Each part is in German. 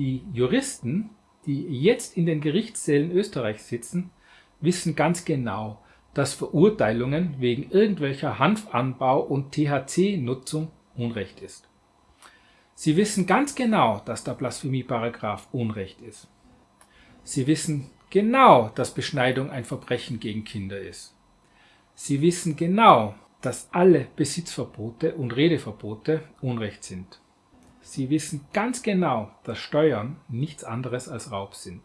Die Juristen, die jetzt in den Gerichtssälen Österreichs sitzen, wissen ganz genau, dass Verurteilungen wegen irgendwelcher Hanfanbau und THC-Nutzung Unrecht ist. Sie wissen ganz genau, dass der Blasphemieparagraph Unrecht ist. Sie wissen genau, dass Beschneidung ein Verbrechen gegen Kinder ist. Sie wissen genau, dass alle Besitzverbote und Redeverbote Unrecht sind. Sie wissen ganz genau, dass Steuern nichts anderes als Raub sind.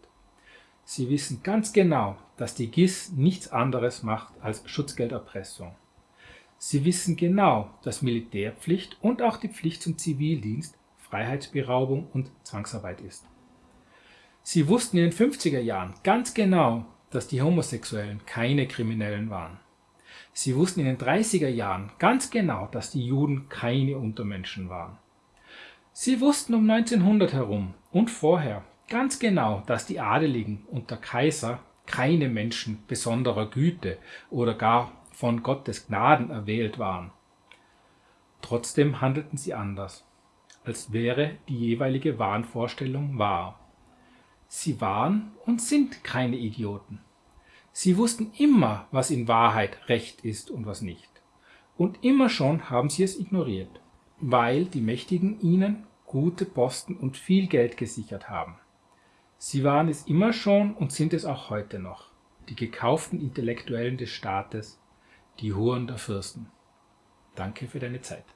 Sie wissen ganz genau, dass die GIS nichts anderes macht als Schutzgelderpressung. Sie wissen genau, dass Militärpflicht und auch die Pflicht zum Zivildienst Freiheitsberaubung und Zwangsarbeit ist. Sie wussten in den 50er Jahren ganz genau, dass die Homosexuellen keine Kriminellen waren. Sie wussten in den 30er Jahren ganz genau, dass die Juden keine Untermenschen waren. Sie wussten um 1900 herum und vorher ganz genau, dass die Adeligen und der Kaiser keine Menschen besonderer Güte oder gar von Gottes Gnaden erwählt waren. Trotzdem handelten sie anders, als wäre die jeweilige Wahnvorstellung wahr. Sie waren und sind keine Idioten. Sie wussten immer, was in Wahrheit Recht ist und was nicht. Und immer schon haben sie es ignoriert, weil die Mächtigen ihnen gute Posten und viel Geld gesichert haben. Sie waren es immer schon und sind es auch heute noch, die gekauften Intellektuellen des Staates, die Huren der Fürsten. Danke für deine Zeit.